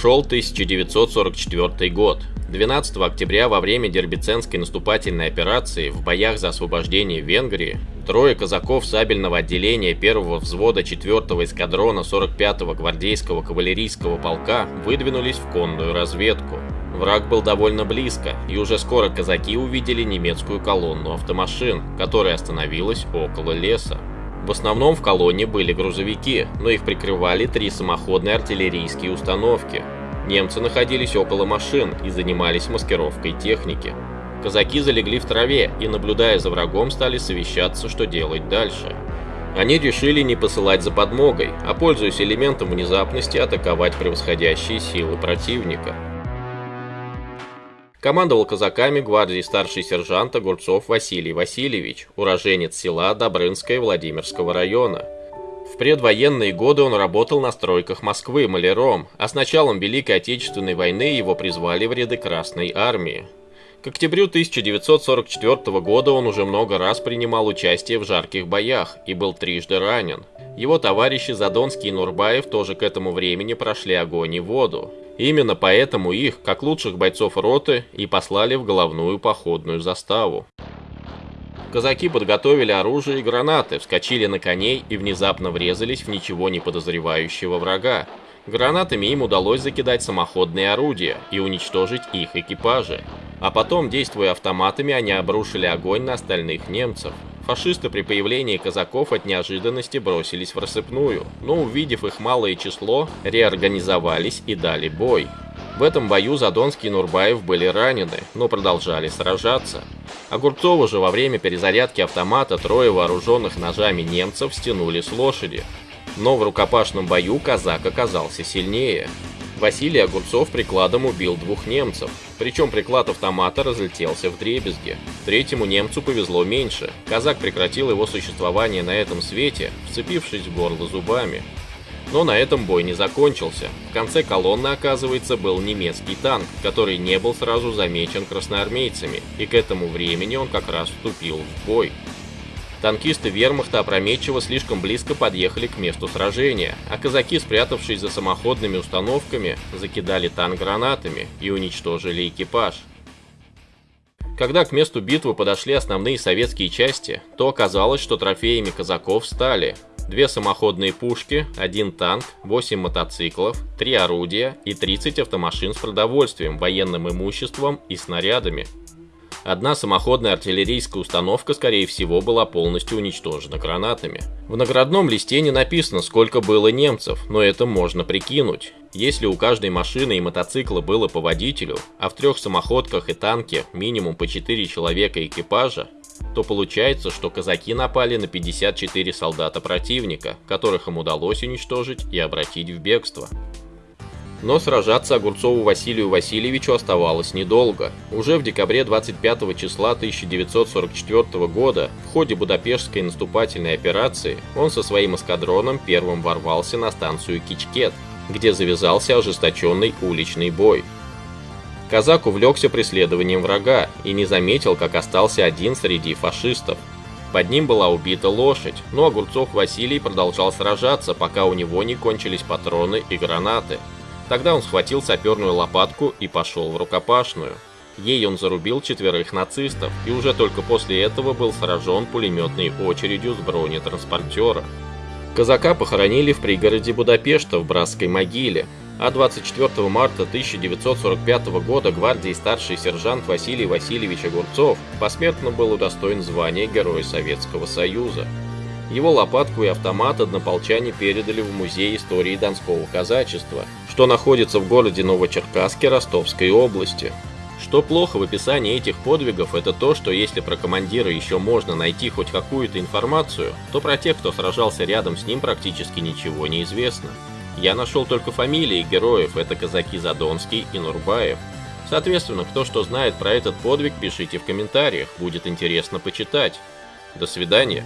Шел 1944 год. 12 октября во время Дербиценской наступательной операции в боях за освобождение Венгрии трое казаков сабельного отделения первого взвода 4-го эскадрона 45-го гвардейского кавалерийского полка выдвинулись в конную разведку. Враг был довольно близко, и уже скоро казаки увидели немецкую колонну автомашин, которая остановилась около леса. В основном в колонне были грузовики, но их прикрывали три самоходные артиллерийские установки. Немцы находились около машин и занимались маскировкой техники. Казаки залегли в траве и, наблюдая за врагом, стали совещаться, что делать дальше. Они решили не посылать за подмогой, а, пользуясь элементом внезапности, атаковать превосходящие силы противника. Командовал казаками гвардии старший сержант Огурцов Василий Васильевич, уроженец села Добрынское Владимирского района. В предвоенные годы он работал на стройках Москвы маляром, а с началом Великой Отечественной войны его призвали в ряды Красной Армии. К октябрю 1944 года он уже много раз принимал участие в жарких боях и был трижды ранен. Его товарищи Задонский и Нурбаев тоже к этому времени прошли огонь и воду. Именно поэтому их, как лучших бойцов роты, и послали в головную походную заставу. Казаки подготовили оружие и гранаты, вскочили на коней и внезапно врезались в ничего не подозревающего врага. Гранатами им удалось закидать самоходные орудия и уничтожить их экипажи. А потом, действуя автоматами, они обрушили огонь на остальных немцев. Фашисты при появлении казаков от неожиданности бросились в рассыпную, но увидев их малое число, реорганизовались и дали бой. В этом бою Задонский и Нурбаев были ранены, но продолжали сражаться. Огурцову же во время перезарядки автомата трое вооруженных ножами немцев стянули с лошади. Но в рукопашном бою казак оказался сильнее. Василий Огурцов прикладом убил двух немцев, причем приклад автомата разлетелся в дребезги. Третьему немцу повезло меньше. Казак прекратил его существование на этом свете, вцепившись в горло зубами. Но на этом бой не закончился. В конце колонны, оказывается, был немецкий танк, который не был сразу замечен красноармейцами, и к этому времени он как раз вступил в бой. Танкисты вермахта опрометчиво слишком близко подъехали к месту сражения, а казаки, спрятавшись за самоходными установками, закидали танк гранатами и уничтожили экипаж. Когда к месту битвы подошли основные советские части, то оказалось, что трофеями казаков стали две самоходные пушки, один танк, 8 мотоциклов, 3 орудия и 30 автомашин с продовольствием, военным имуществом и снарядами. Одна самоходная артиллерийская установка, скорее всего, была полностью уничтожена гранатами. В наградном листе не написано, сколько было немцев, но это можно прикинуть. Если у каждой машины и мотоцикла было по водителю, а в трех самоходках и танке минимум по 4 человека экипажа, то получается, что казаки напали на 54 солдата противника, которых им удалось уничтожить и обратить в бегство. Но сражаться Огурцову Василию Васильевичу оставалось недолго. Уже в декабре 25 числа 1944 года в ходе Будапештской наступательной операции он со своим эскадроном первым ворвался на станцию Кичкет, где завязался ожесточенный уличный бой. Казак увлекся преследованием врага и не заметил, как остался один среди фашистов. Под ним была убита лошадь, но Огурцов Василий продолжал сражаться, пока у него не кончились патроны и гранаты. Тогда он схватил саперную лопатку и пошел в рукопашную. Ей он зарубил четверых нацистов и уже только после этого был сражен пулеметной очередью с бронетранспортера. Казака похоронили в пригороде Будапешта в братской могиле, а 24 марта 1945 года гвардии старший сержант Василий Васильевич Огурцов посмертно был удостоен звания Героя Советского Союза. Его лопатку и автомат однополчане передали в Музей истории Донского казачества, что находится в городе Новочеркасске Ростовской области. Что плохо в описании этих подвигов, это то, что если про командира еще можно найти хоть какую-то информацию, то про тех, кто сражался рядом с ним, практически ничего не известно. Я нашел только фамилии героев, это казаки Задонский и Нурбаев. Соответственно, кто что знает про этот подвиг, пишите в комментариях, будет интересно почитать. До свидания.